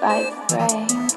vibrate.